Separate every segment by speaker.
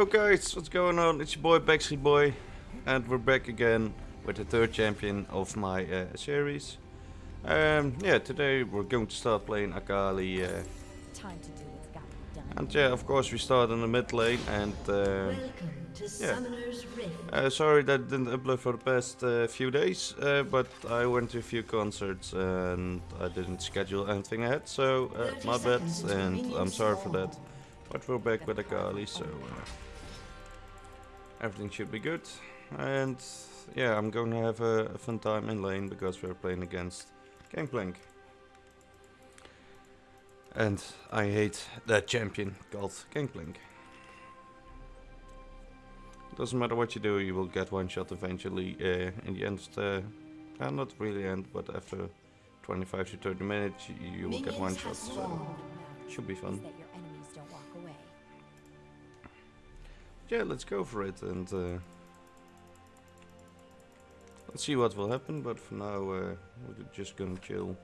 Speaker 1: Yo guys, what's going on? It's your boy Backstreet Boy, and we're back again with the third champion of my uh, series. Um, yeah, today we're going to start playing Akali, uh,
Speaker 2: Time to do what's got done.
Speaker 1: and yeah, of course we start in the mid lane. And uh,
Speaker 3: Welcome to
Speaker 1: yeah.
Speaker 3: Summoner's Rift.
Speaker 1: uh, sorry that I didn't upload for the past uh, few days, uh, but I went to a few concerts and I didn't schedule anything ahead, so uh, my bad, and I'm sorry for that. But we're back with Akali, so uh, everything should be good. And yeah, I'm going to have a, a fun time in lane because we're playing against Gangplank. And I hate that champion called Gangplank. Doesn't matter what you do, you will get one shot eventually. Uh, in the end, the, uh, not really end, but after 25 to 30 minutes, you, you will get one shot. So should be fun. Yeah, let's go for it and uh, let's see what will happen. But for now, uh, we're just gonna chill.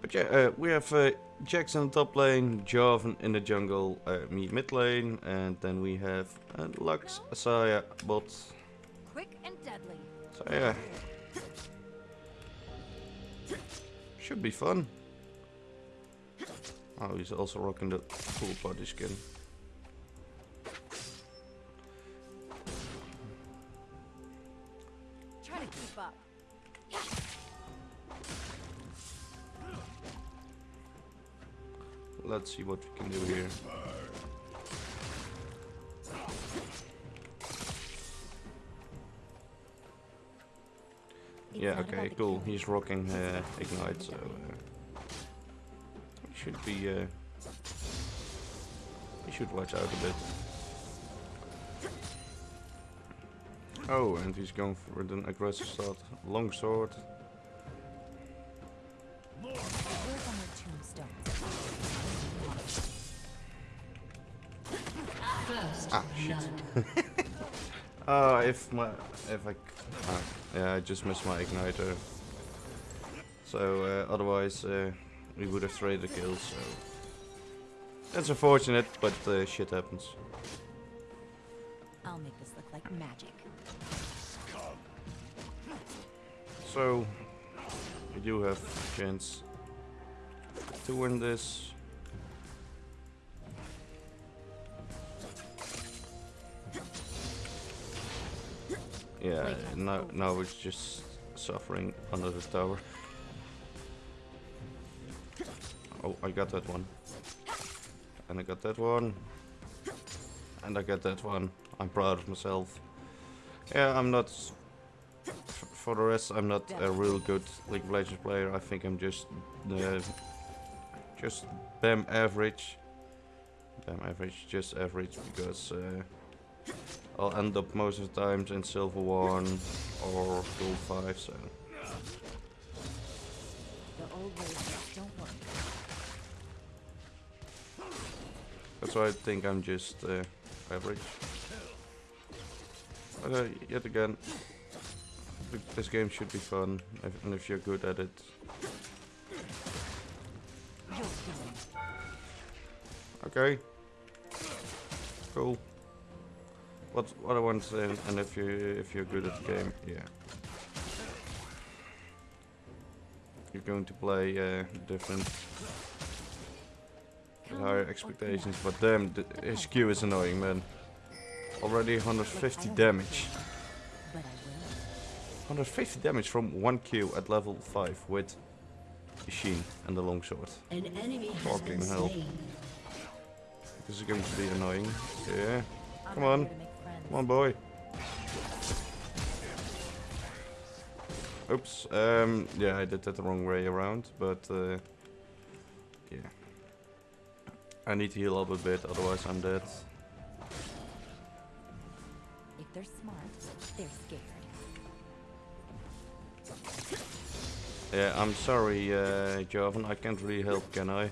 Speaker 1: But yeah, uh, we have uh, Jax in the top lane, Jarvan in the jungle, uh, me mid lane, and then we have uh, Lux, Asaya, bot.
Speaker 2: Quick and deadly.
Speaker 1: So yeah, should be fun. Oh, he's also rocking the cool body skin. Let's see what we can do here. Yeah, okay, cool. He's rocking uh, Ignite, so uh, he should be. Uh, he should watch out a bit. Oh, and he's going for an aggressive start. Long sword. Oh, if my if I... ah, yeah, I just missed my igniter. So uh, otherwise, uh, we would have traded kills. So that's unfortunate, but uh, shit happens.
Speaker 2: I'll make this look like magic.
Speaker 1: So we do have a chance to win this. Yeah, now now it's just suffering under the tower. Oh, I got that one. And I got that one. And I got that one. I'm proud of myself. Yeah, I'm not for the rest, I'm not a real good League of Legends player. I think I'm just uh, just BAM average. BAM average, just average, because uh, I'll end up most of the times in Silver 1 or Gold 5, so...
Speaker 2: The old ways don't work.
Speaker 1: That's why I think I'm just uh, average. But uh, yet again, this game should be fun, if, and if you're good at it. Okay. Cool. What what I want to say, and if you if you're good at the game, yeah. You're going to play uh, different higher expectations, but damn, th- his Q is annoying, man. Already 150 damage. 150 damage from 1 Q at level 5 with Machine and the longsword.
Speaker 3: An enemy
Speaker 1: Fucking hell. This is going to be annoying. Yeah. Come on.
Speaker 2: Here to make friends.
Speaker 1: Come on, boy. Oops. Um. Yeah, I did that the wrong way around, but uh, yeah. I need to heal up a bit, otherwise I'm dead.
Speaker 2: If they're smart, they're scared.
Speaker 1: Yeah, I'm sorry, uh, Jarvan. I can't really help, can I?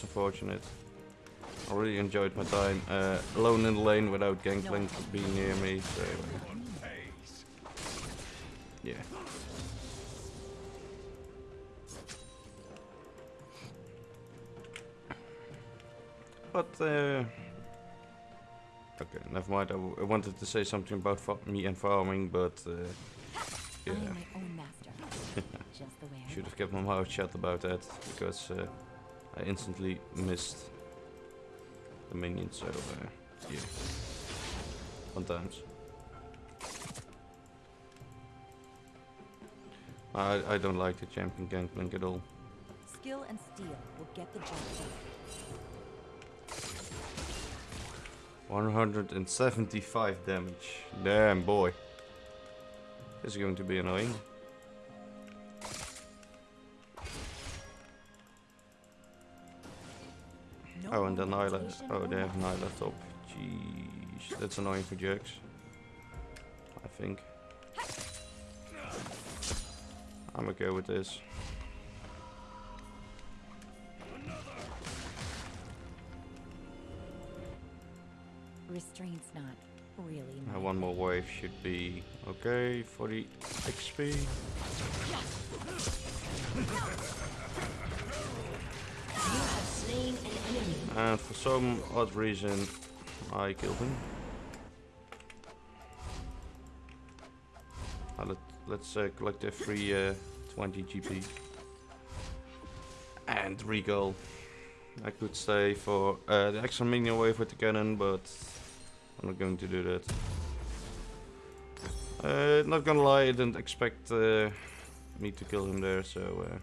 Speaker 1: That's unfortunate. I really enjoyed my time uh, alone in the lane without Gangplank being near me, so... yeah. But, uh... Okay, never mind. I, wanted to say something about me and farming, but... Uh, yeah,
Speaker 2: am my own master. Just the way I
Speaker 1: should have kept my mouth shut about that, because uh, I instantly missed the minions, so... Uh, yeah. Fun times. I, I don't like the champion Gangplank at all.
Speaker 2: Skill and steel will get the job done.
Speaker 1: 175 damage. Damn, boy. This is going to be annoying. Oh, and then Nyla. Oh, they have
Speaker 2: nothing.
Speaker 1: Nyla top. Jeez, that's annoying for Jax. I think. I'm okay with this.
Speaker 2: Restraint's not really my
Speaker 1: one more wave should be okay for the XP.
Speaker 3: You have slain an enemy.
Speaker 1: And for some odd reason, I killed him. Uh, let, let's uh, collect the free uh, 20 GP. And regal. I could stay for uh, the extra minion wave with the cannon, but I'm not going to do that. Uh, not gonna lie, I didn't expect uh, me to kill him there, so uh,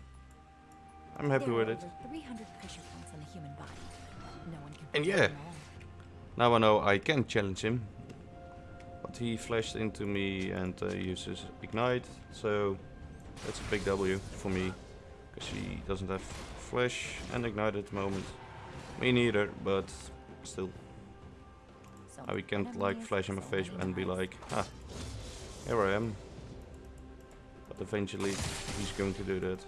Speaker 1: I'm happy with it.
Speaker 2: 300 pressure points on the human body. No one can
Speaker 1: And yeah. Now I know I can challenge him. But he flashed into me and uh, uses Ignite, so that's a big W for me. Because he doesn't have Flash and Ignite at the moment. Me neither, but still.
Speaker 2: So
Speaker 1: I can't like flash in my face and be like, ah, here I am. But eventually he's going to do that.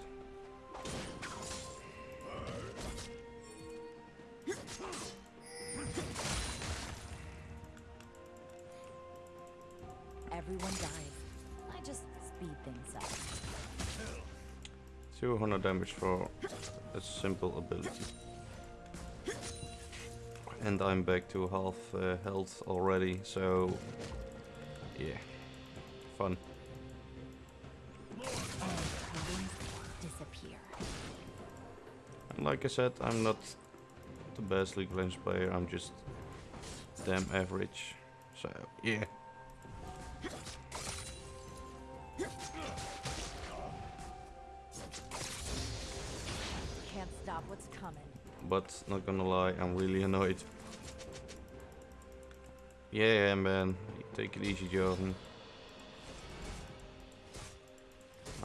Speaker 1: 200 damage for a simple ability. And I'm back to half uh, health already, so yeah, fun.
Speaker 2: And.
Speaker 1: Like I said, I'm not the best League Legends player, I'm just damn average. So yeah.
Speaker 2: Coming.
Speaker 1: But not gonna lie, I'm really annoyed. Yeah, man, take it easy, Jordan.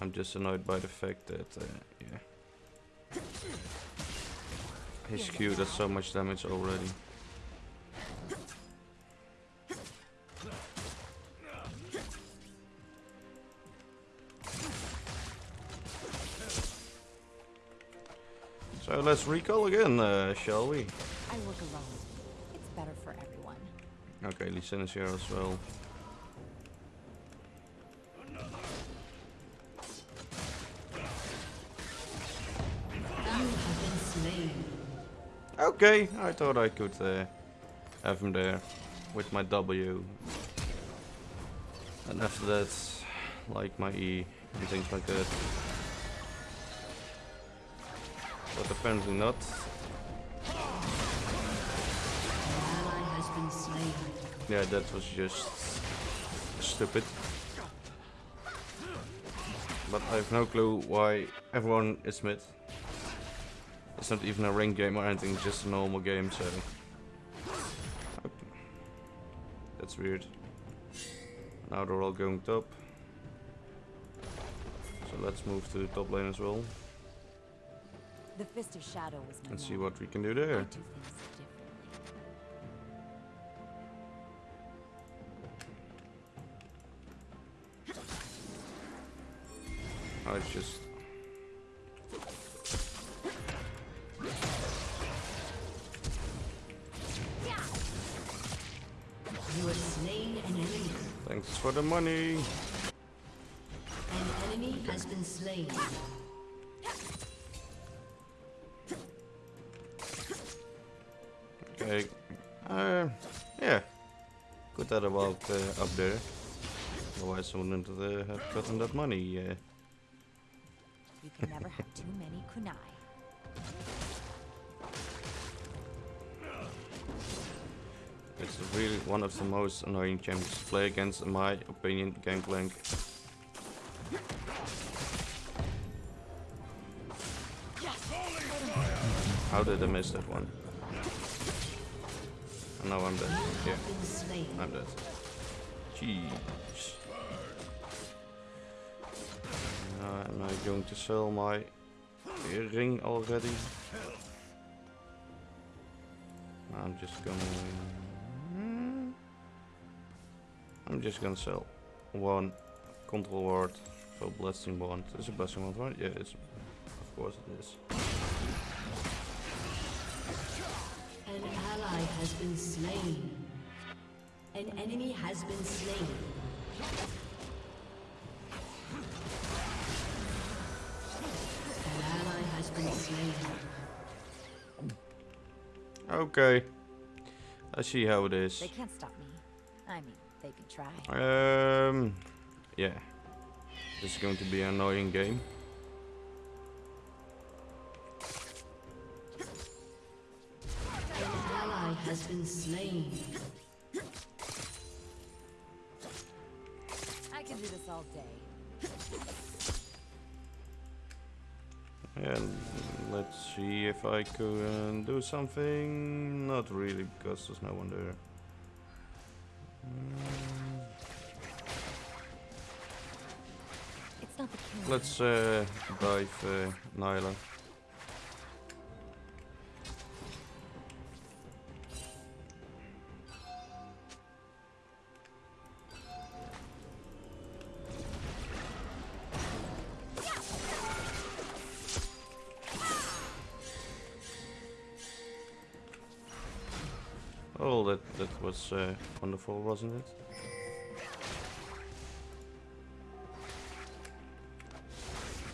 Speaker 1: I'm just annoyed by the fact that, uh, yeah. His Q does so much damage already. Let's recall again, uh, shall we?
Speaker 2: I work alone. It's better for everyone.
Speaker 1: Okay, Lee is here as well.
Speaker 3: You have been slain.
Speaker 1: Okay, I thought I could uh, have him there with my W. And after that, like my E and things like that. But apparently not. Yeah, that was just stupid. But I have no clue why everyone is mid. It's not even a ranked game or anything, just a normal game, so... That's weird. Now they're all going top. So let's move to the top lane as well
Speaker 2: the fist of shadow was
Speaker 1: Let's see what we can do there.
Speaker 2: Do
Speaker 1: I just Thanks for the money.
Speaker 3: An enemy has been slain.
Speaker 1: Good that about uh, up there. Otherwise I wouldn't uh, have gotten that money. Uh,
Speaker 2: You can never have too many kunai.
Speaker 1: it's really one of the most annoying champions to play against, in my opinion, Gangplank. How did I miss that one? Now I'm dead. Yeah, I'm dead. Jeez. Uh, am I going to sell my ring already? I'm just gonna... I'm just gonna sell one control ward for blessing bond. Is a blessing bond, right? Yeah, it's of course it is.
Speaker 3: Has been slain. An enemy has been slain. An ally has been slain.
Speaker 1: Okay. I see how it is.
Speaker 2: They can't stop me. I mean, they can try.
Speaker 1: Um, yeah. This is going to be an annoying game.
Speaker 3: Has been slain.
Speaker 2: I can do this all day.
Speaker 1: And let's see if I can do something. Not really, because there's no one there.
Speaker 2: It's not the
Speaker 1: let's uh, dive uh, Nyla. Wonderful, wasn't it?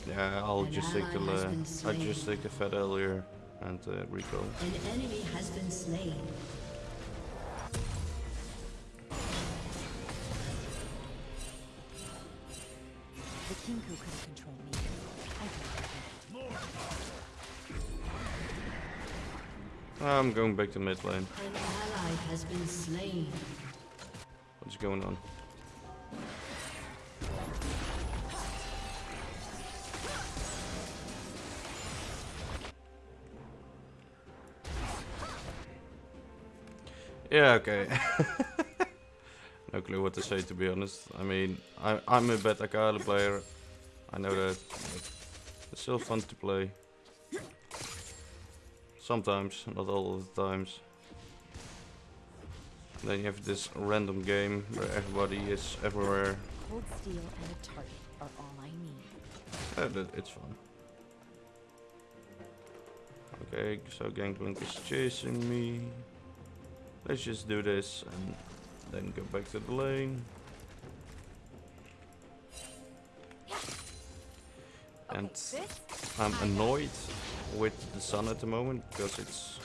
Speaker 1: Yeah, I'll
Speaker 3: An
Speaker 1: just take the
Speaker 3: ally has
Speaker 1: uh,
Speaker 3: been
Speaker 1: I just
Speaker 3: slain.
Speaker 1: take the fat earlier and uh, recall.
Speaker 3: An enemy has been slain.
Speaker 2: The Kinkou couldn't control me. I can.
Speaker 1: I'm going back to mid lane.
Speaker 3: An ally has been slain.
Speaker 1: Going on? Yeah, okay. no clue what to say to be honest. I mean, I, I'm a bad Akali player. I know that. It's still fun to play. Sometimes, not all the times. Then you have this random game where everybody is everywhere.
Speaker 2: Cold steel and a target are all I need.
Speaker 1: Yeah, it's fun. Okay, so Gangplank is chasing me. Let's just do this and then go back to the lane. And I'm annoyed with the sun at the moment because it's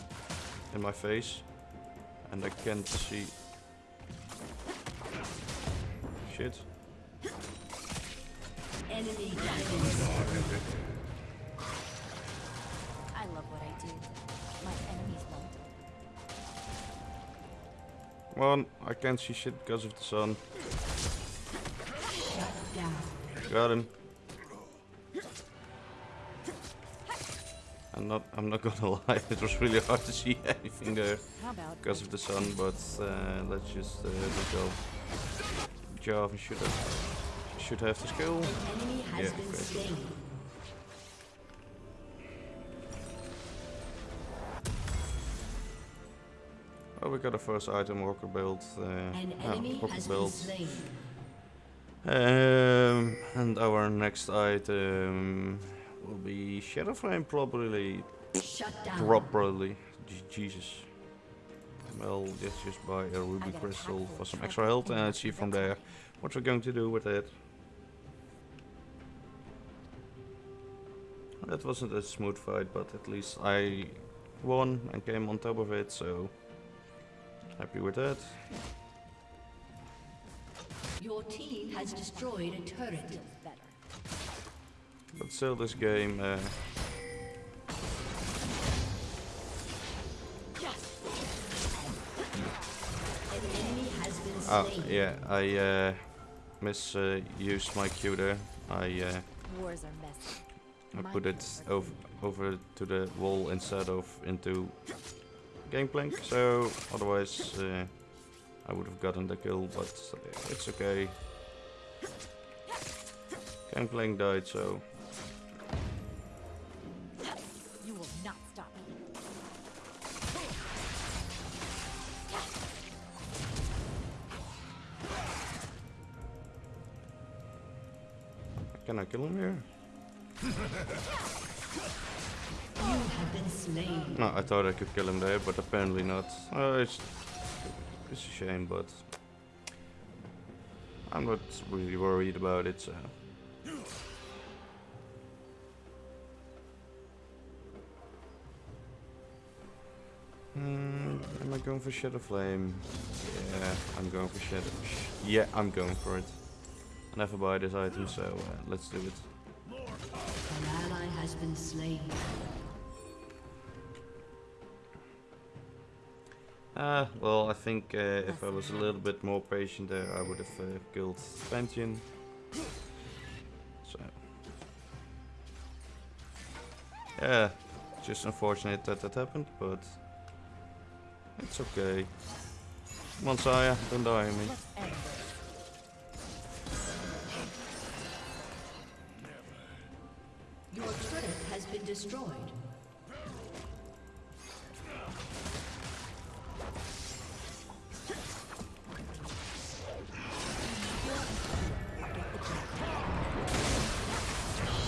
Speaker 1: in my face and I can't see shit.
Speaker 3: Enemy.
Speaker 2: I love what I do. My enemies won't.
Speaker 1: Come on, I can't see shit because of the sun.
Speaker 3: Shut down.
Speaker 1: Got him. I'm not. I'm not gonna lie. It was really hard to see anything there because of the sun. But uh, let's just uh, let go. Jarvan should have should have the skill.
Speaker 3: An enemy has
Speaker 1: Yeah, Oh, we got a first item walker build. Uh,
Speaker 3: An
Speaker 1: yeah,
Speaker 3: enemy
Speaker 1: walker
Speaker 3: has been
Speaker 1: build. Um, and our next item will be Shadow Flame probably.
Speaker 3: Shut down.
Speaker 1: Properly. Je- Jesus. Well, let's just buy a ruby crystal for some extra health
Speaker 2: and
Speaker 1: see from there what we're going to do with it. That wasn't a smooth fight, but at least I won and came on top of it, so happy with that.
Speaker 3: Your team has destroyed a turret.
Speaker 2: Feels better.
Speaker 1: But still, this game, uh,
Speaker 3: An enemy has been
Speaker 1: oh yeah, I uh, misused my Q there. I uh,
Speaker 2: Wars are messy.
Speaker 1: I put it
Speaker 2: are
Speaker 1: over over to the wall instead of into Gangplank, so otherwise uh, I would have gotten the kill, but it's okay. Gangplank died, so can I kill him here?
Speaker 3: You have been slain.
Speaker 1: No, I thought I could kill him there, but apparently not. Uh, it's, it's a shame, but I'm not really worried about it, so. Hmm, am I going for Shadow Flame? Yeah, I'm going for Shadow. Sh yeah, I'm going for it. Never buy this item, so uh, let's do it.
Speaker 3: An ally has been slain.
Speaker 1: Uh, well, I think uh, if I was a little bit more patient there, I would have uh, killed Pantheon. So. Yeah, just unfortunate that that happened, but it's okay. Come on, Xayah, don't die on me.
Speaker 3: Destroyed.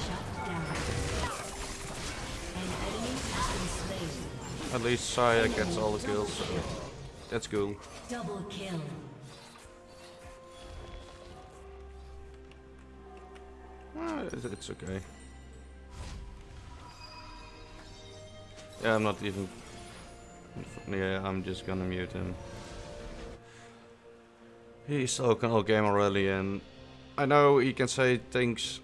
Speaker 3: Shut down. An enemy has been slain.
Speaker 1: At least Xayah gets all the kills, so that's cool.
Speaker 3: Double kill.
Speaker 1: Ah, it's okay. Yeah, I'm not even. Yeah, I'm just gonna mute him. He's talking all game already, and I know he can say things,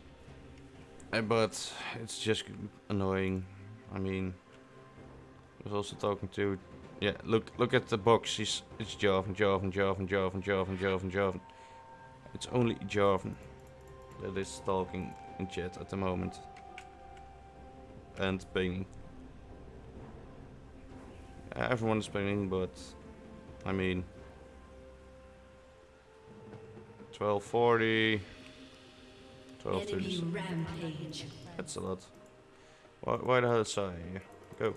Speaker 1: eh, but it's just annoying. I mean, I was also talking to. Yeah, look, look at the box. He's it's Jarvan, Jarvan, Jarvan, Jarvan, Jarvan, Jarvan, Jarvan. It's only Jarvan that is talking in chat at the moment. And pinging. Everyone is pinging, but I mean 1240
Speaker 3: Enemy
Speaker 1: 1230. That's a lot. Why, why the hell is I here? Go.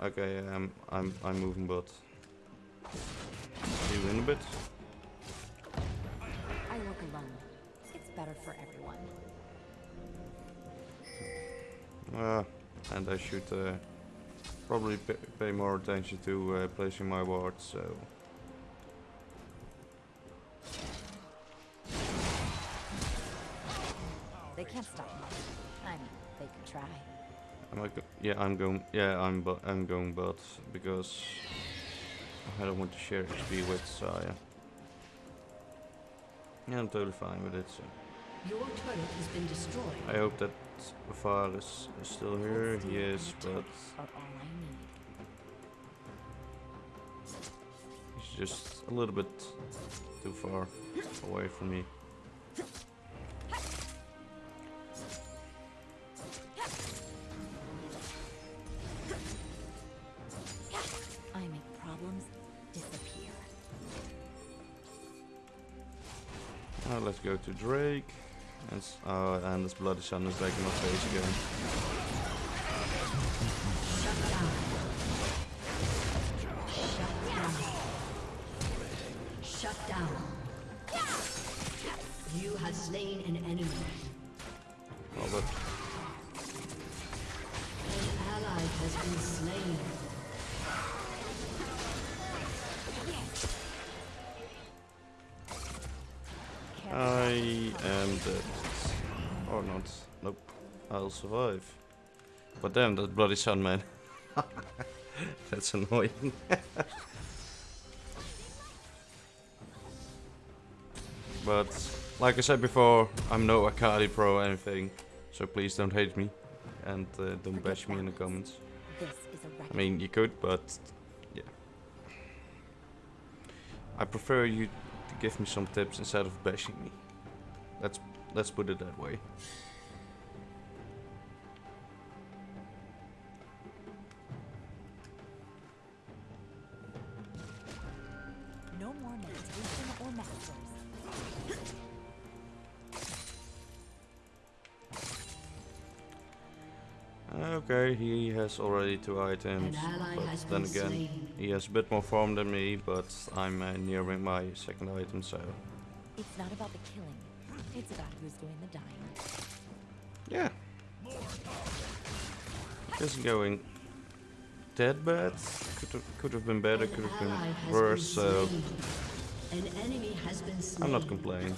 Speaker 1: Okay, um, I'm I'm moving, but you in a bit.
Speaker 2: I work alone. It's better for everyone.
Speaker 1: Uh, and I should uh, probably pay, more attention to uh, placing my wards. So
Speaker 2: They can't stop me. I mean, they can try.
Speaker 1: am I? Go yeah, I'm going. Yeah, I'm. I'm going, but because I don't want to share XP with Xayah. Yeah, I'm totally fine with it. So
Speaker 3: Your turret has been destroyed.
Speaker 1: I hope that Var is, is still here. He is, but
Speaker 2: Are all I need.
Speaker 1: he's just a little bit too far away from me.
Speaker 2: I make problems disappear.
Speaker 1: Let's go to Drake. Oh, and this bloody sun is back in my face again.
Speaker 3: Shut down. Shut down. You have slain an enemy.
Speaker 1: Nope. I'll survive. But damn, that bloody sun, man. That's annoying. but, like I said before, I'm no Akali pro or anything. So please don't hate me. And uh, don't bash me in the comments. I mean, you could, but yeah. I prefer you to give me some tips instead of bashing me. Let's let's put it that way. Okay, he has already two items,
Speaker 3: An ally has
Speaker 1: but then again,
Speaker 3: slain.
Speaker 1: he has a bit more farm than me, but I'm uh, nearing my second item, so
Speaker 2: It's not about the killing. It's about who's doing the dying.
Speaker 1: yeah. Isn't going that bad. Could have, could have been better, could have been worse, so.
Speaker 3: An enemy has been.
Speaker 1: I'm not complaining.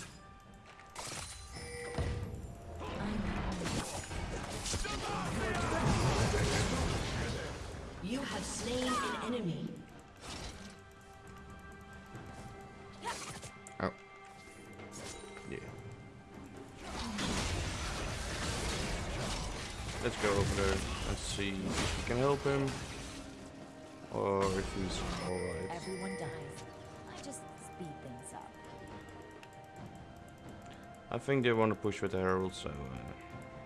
Speaker 1: Think they want to push with the Herald, so uh,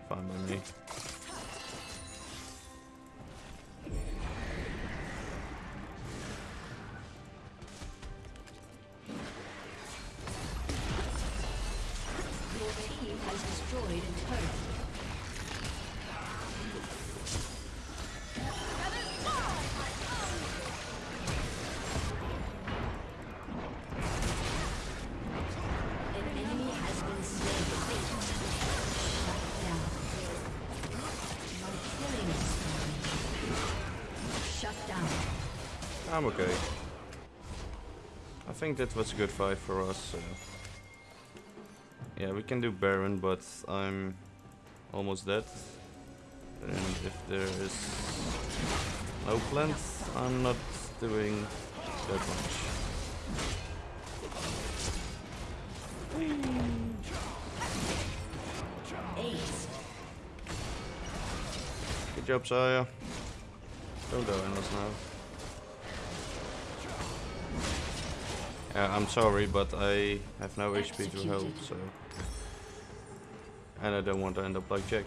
Speaker 1: fine by me.
Speaker 3: Your team has destroyed a turret.
Speaker 1: I'm okay. I think that was a good fight for us. So. Yeah, we can do Baron, but I'm almost dead. And if there is no plant, I'm not doing that much. Good job, Xayah. Don't die on us now. Yeah, I'm sorry, but I have no HP to help, so... And I don't want to end up like Jax.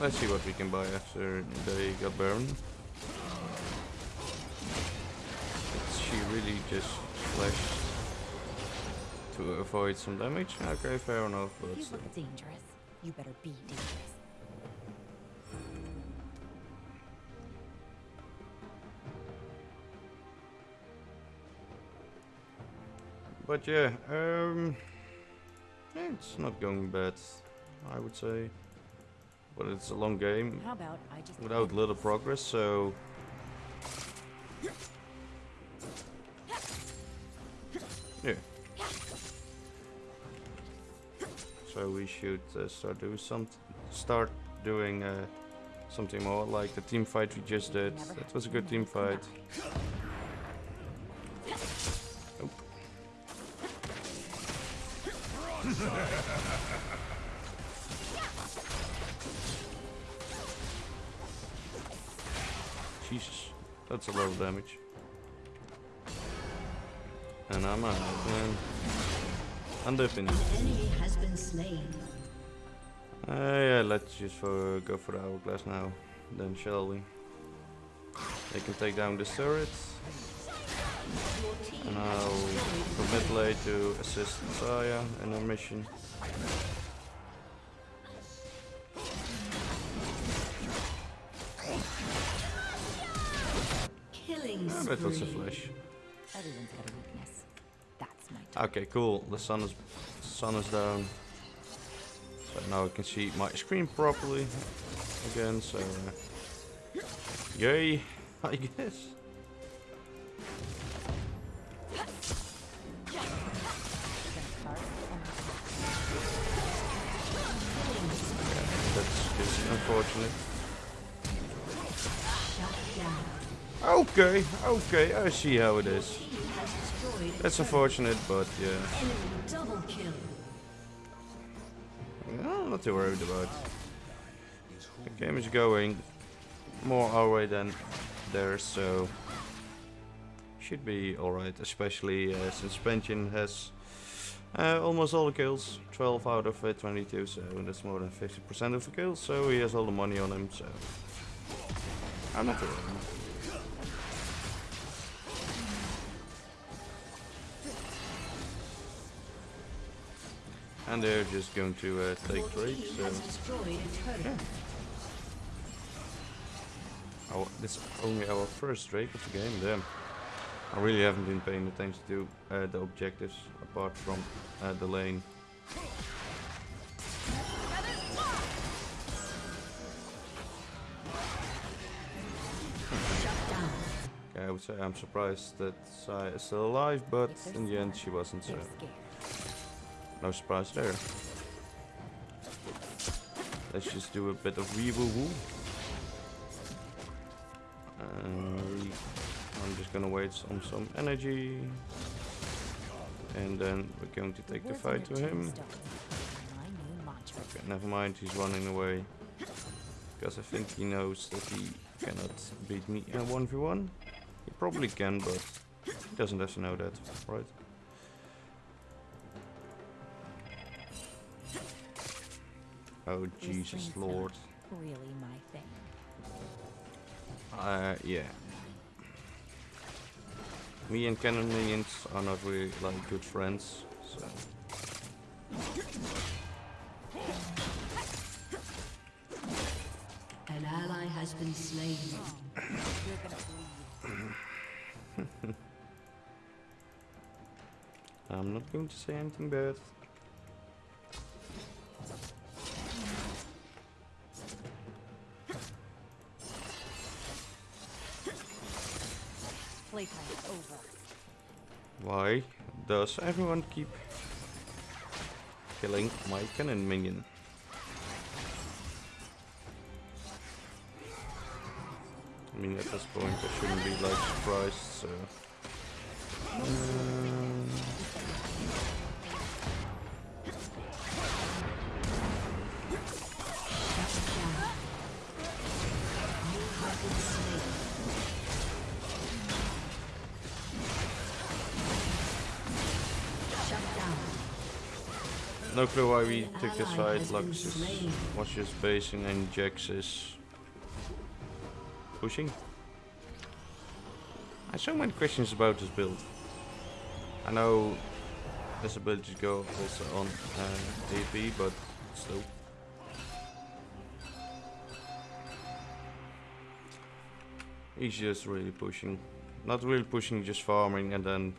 Speaker 1: Let's see what we can buy after they got burned. She really just flashed to avoid some damage. Okay, fair enough, but
Speaker 2: you look dangerous, you better be dangerous.
Speaker 1: But yeah, um, it's not going bad, I would say. But it's a long game
Speaker 2: How about I just
Speaker 1: without little progress, so So we should uh, start doing some, start doing uh, something more like the team fight we just did. That was a good team fight. Nope. Jesus, that's a lot of damage. And I'm out, man. I'm dipping.
Speaker 3: Enemy has been slain.
Speaker 1: Uh, yeah, let's just for, go for the hourglass now, then shall we? They can take down the turret,
Speaker 3: Your team
Speaker 1: and I'll mid lane to assist Xayah in her mission.
Speaker 3: killing
Speaker 1: Ah, that was a flash. Okay, cool. The sun is sun is down. So now I can see my screen properly. again, so yay, I guess.
Speaker 2: Gonna start and
Speaker 1: That's just unfortunate. Okay, okay, I see how it is. That's unfortunate, but yeah, I'm not too worried about. The game is going more our way than theirs, so should be alright. Especially uh, since Pension has uh, almost all the kills, 12 out of uh, 22, so that's more than 50% of the kills. So he has all the money on him, so I'm not too worried. And they're just going to uh, take
Speaker 3: team
Speaker 1: so
Speaker 3: destroyed
Speaker 1: our, this is only our first Drake of the game, damn. I really haven't been paying attention to uh, the objectives apart from uh, the lane. Okay, I would say I'm surprised that Sai is still alive, but in the end she wasn't, so. No surprise there. Let's just do a bit of wee woo woo. Uh, I'm just gonna wait on some energy. And then we're going to take the fight to him.
Speaker 2: tombstones. My new mantra.
Speaker 1: Okay, never mind, he's running away. Because I think he knows that he cannot beat me in a 1v1. He probably can, but he doesn't have to know that, right? Oh,
Speaker 2: This
Speaker 1: Jesus Lord.
Speaker 2: Really my thing.
Speaker 1: Uh, yeah. Me and Cannon Minions are not really like good friends, so...
Speaker 3: An ally has been slain.
Speaker 2: You're gonna.
Speaker 1: I'm not going to say anything bad.
Speaker 2: Playtime's over.
Speaker 1: Why does everyone keep killing my cannon minion? I mean, at this point, I shouldn't be like surprised. So, Um, clue why we took this
Speaker 3: ally
Speaker 1: fight.
Speaker 3: has
Speaker 1: Lux
Speaker 3: been
Speaker 1: is was just basing and Jax is pushing. I have so many questions about this build. I know this ability go also on uh, AP, but still. He's just really pushing. Not really pushing, just farming and then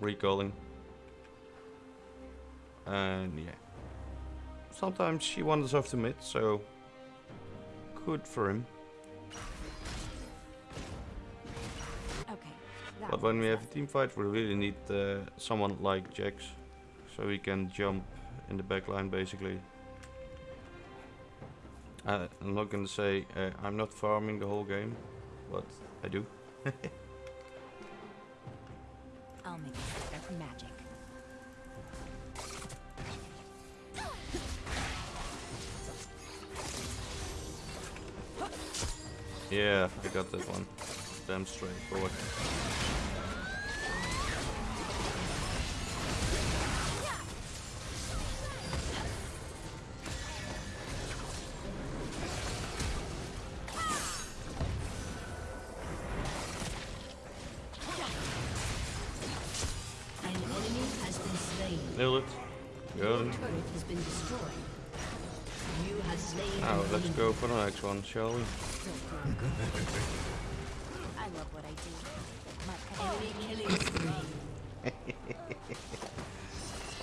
Speaker 1: recalling. And yeah. Sometimes he wanders off the mid, so good for him.
Speaker 2: Okay.
Speaker 1: But when we have a team fight, we really need uh, someone like Jax, so he can jump in the back line basically. Uh, I'm not gonna say uh, I'm not farming the whole game, but I do.
Speaker 2: I'll make it magic.
Speaker 1: Yeah, I got that one. Damn straightforward.
Speaker 3: An enemy has been slain.
Speaker 1: Nailed it.
Speaker 3: Your
Speaker 1: Got it.
Speaker 3: turret has been destroyed. You have slain
Speaker 1: Now let's go for the next one, shall we?
Speaker 2: I love what I do. My
Speaker 3: Enemy killing.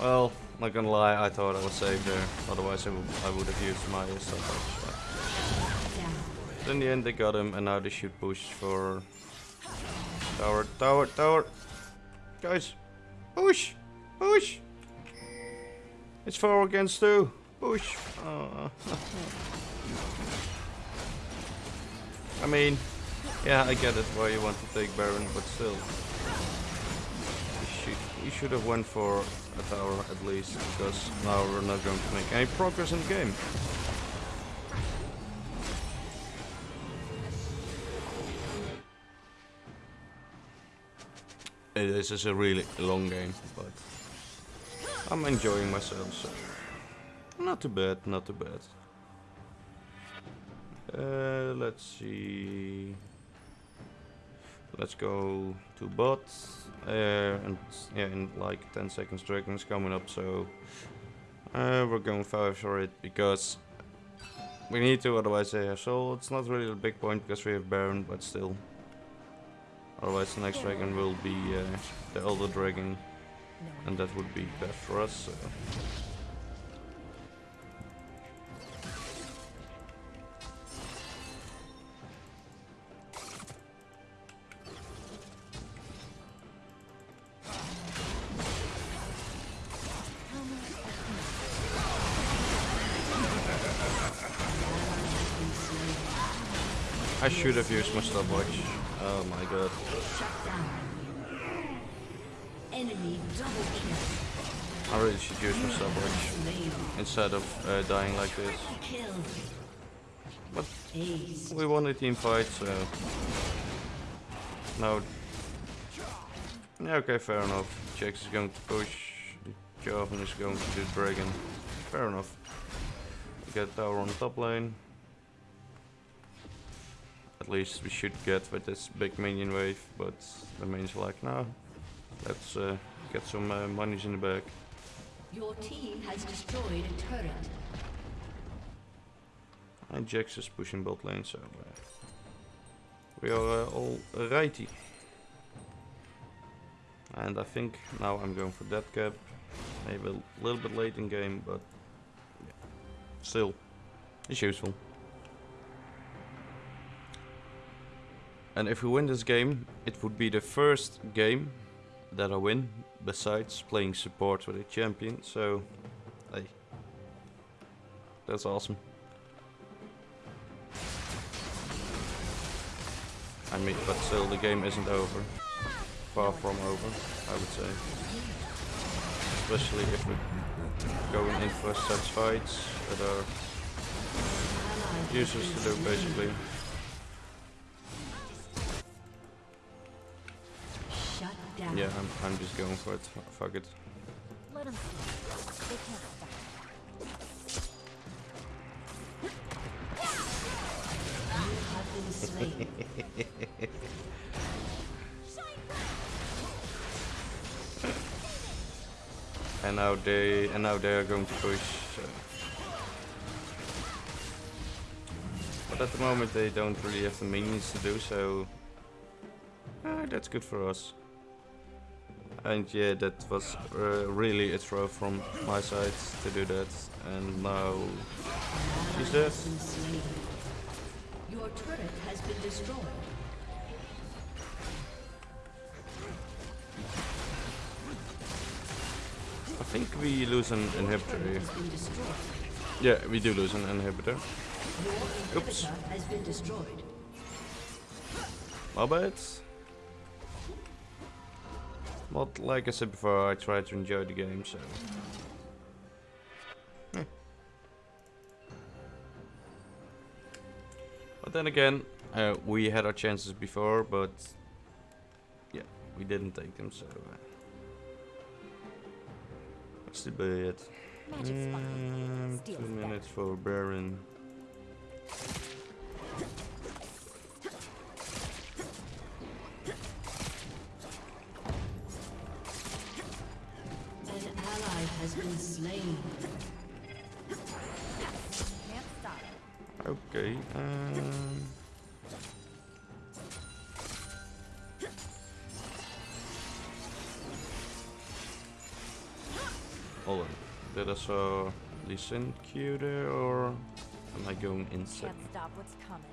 Speaker 1: Well, not gonna lie, I thought I was safe there. Otherwise, I would, I would have used my stuff. But in the end they got him and now they should push for tower, tower, tower. Guys, push, push. It's four against two. Push. Aw. I mean, yeah, I get it why you want to take Baron, but still. You should, have went for a tower at least, because now we're not going to make any progress in the game. This is a really long game, but I'm enjoying myself, so not too bad, not too bad. Uh, let's see. Let's go to bot. Uh, and yeah, in like 10 seconds, Dragon's coming up, so uh, we're going for it because we need to, otherwise they have soul. It's not really a big point because we have Baron, but still. Otherwise, the next dragon will be uh, the Elder Dragon, and that would be best for us. So. I should have used my stopwatch. Oh my god. I really should use my stopwatch instead of uh, dying like this. But we won a team fight, so... Now... Yeah, okay, fair enough. Jax is going to push. Jarvan is going to do Dragon. Fair enough. We get tower on the top lane. At least we should get with this big minion wave, but the main's like, no. Let's uh, get some uh, monies in the bag.
Speaker 3: Your team has destroyed a turret.
Speaker 1: And Jax is pushing bot lane, so uh, we are uh, all righty. And I think now I'm going for that cap. Maybe a little bit late in game, but yeah. still, it's useful. And if we win this game, it would be the first game that I win besides playing support with a champion. So, hey, that's awesome. I mean, but still, the game isn't over. Far from over, I would say. Especially if we're going in for such fights that are useless to do, basically. Yeah, I'm, I'm just going for it. Fuck it.
Speaker 2: Let them see. They can't stop.
Speaker 3: Have been slain.
Speaker 1: And now they and now they are going to push. So. But at the moment they don't really have the minions to do so. Ah, that's good for us. And yeah, that was uh, really a throw from my side to do that. And now she's dead.
Speaker 3: Has been slain. Your turret has been destroyed.
Speaker 1: I think we lose an inhibitor here.
Speaker 3: Has been destroyed.
Speaker 1: Yeah, we do lose an inhibitor. Oops.
Speaker 3: inhibitor has been destroyed.
Speaker 1: My bad. But like I said before, I try to enjoy the game, so. Eh. But then again, uh, we had our chances before, but yeah, we didn't take them, so. Uh, what's the bad? Um, two minutes for Baron. Hold on. Did I saw Lee Sin Q there or am I going insane?
Speaker 2: Can't stop what's coming.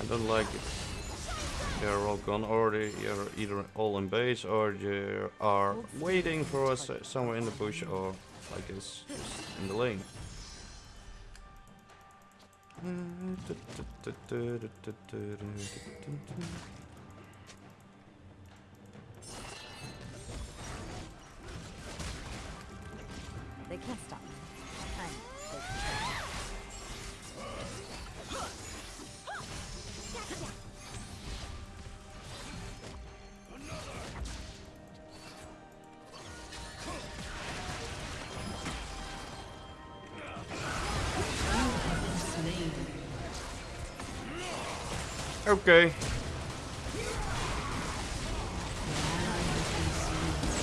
Speaker 1: I don't like it. They're all gone already. You're either all in base or you are waiting for us somewhere in the bush or like this in the lane.
Speaker 2: Taking
Speaker 3: Slain.
Speaker 1: Okay.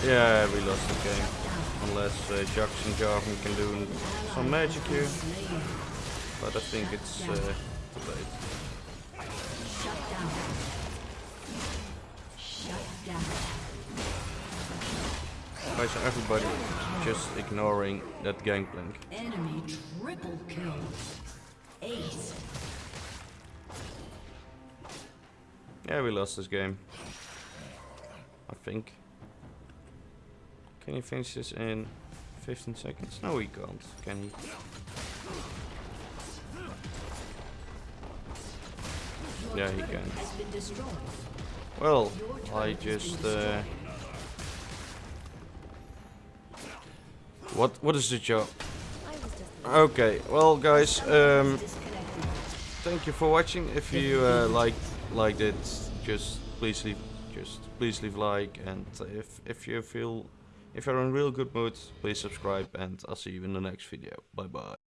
Speaker 1: Yeah, we lost the game. Unless uh, and Jarvan can do some magic here. But I think it's uh, too late.
Speaker 3: Shut down. Shut down.
Speaker 1: Everybody just ignoring that gangplank?
Speaker 3: Enemy triple kill. Ace.
Speaker 1: Yeah, we lost this game. I think. Can he finish this in 15 seconds? No, he can't. Can he? Yeah, he can. Well, I just. Uh, what? What is the job? Okay, well, guys. Um, thank you for watching. If you uh, liked it, just please leave just please leave like and if if you feel if you're in real good mood, please subscribe and I'll see you in the next video. Bye bye.